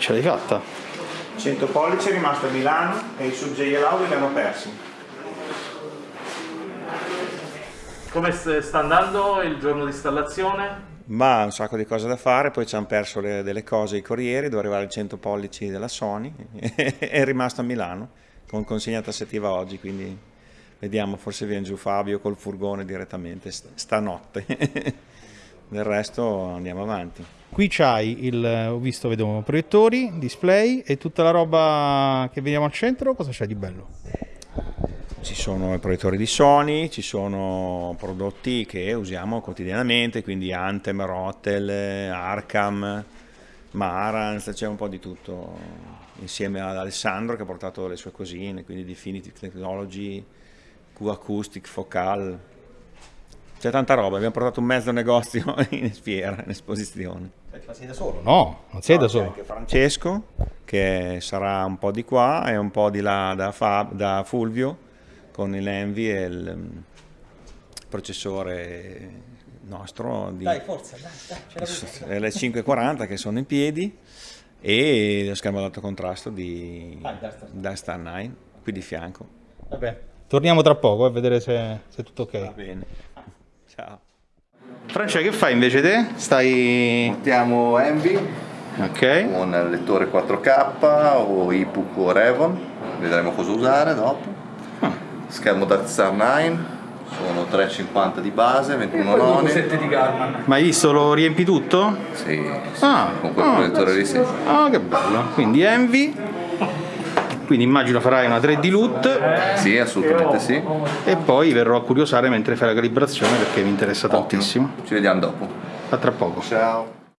ce l'hai fatta. 100 pollici è rimasto a Milano e i sub JLAU li abbiamo persi. Come sta andando il giorno di installazione? Ma un sacco di cose da fare, poi ci hanno perso le, delle cose i corrieri, doveva arrivare il 100 pollici della Sony, è rimasto a Milano con consegna tassativa oggi, quindi vediamo, forse viene giù Fabio col furgone direttamente stanotte. Del resto andiamo avanti. Qui c'hai il, ho visto, vedo proiettori, display e tutta la roba che vediamo al centro, cosa c'è di bello? Ci sono i proiettori di Sony, ci sono prodotti che usiamo quotidianamente, quindi Anthem, Rotel, Arkham, Marantz, c'è un po' di tutto insieme ad Alessandro che ha portato le sue cosine, quindi Definitive Technology, Q-Acoustic, Focal, c'è tanta roba, abbiamo portato un mezzo negozio in fiera, in esposizione. Ma sei da solo? No, non sei no, da solo. anche Francesco, che sarà un po' di qua e un po' di là da, Fab, da Fulvio, con l'Envy e il um, processore nostro di dai, forza, dai, dai, le 540 che sono in piedi e lo schermo ad alto contrasto di ah, Dastar 9 qui di fianco. Vabbè, torniamo tra poco a vedere se, se è tutto ok. Va bene. Ciao. Francia, che fai invece te? Stai... Montiamo Envy okay. con lettore 4K o EPUB o Revon, vedremo cosa usare dopo. Ah. Schermo da Star 9, sono 3,50 di base, 21 noni. di Garman. Ma hai visto, lo riempi tutto? Sì, sì ah, con quel ah, proiettore lì sì. Ah, che bello. Quindi Envy quindi immagino farai una 3D LUT. Sì, assolutamente sì. E poi verrò a curiosare mentre fai la calibrazione perché mi interessa Ottimo. tantissimo. Ci vediamo dopo. A tra poco. Ciao.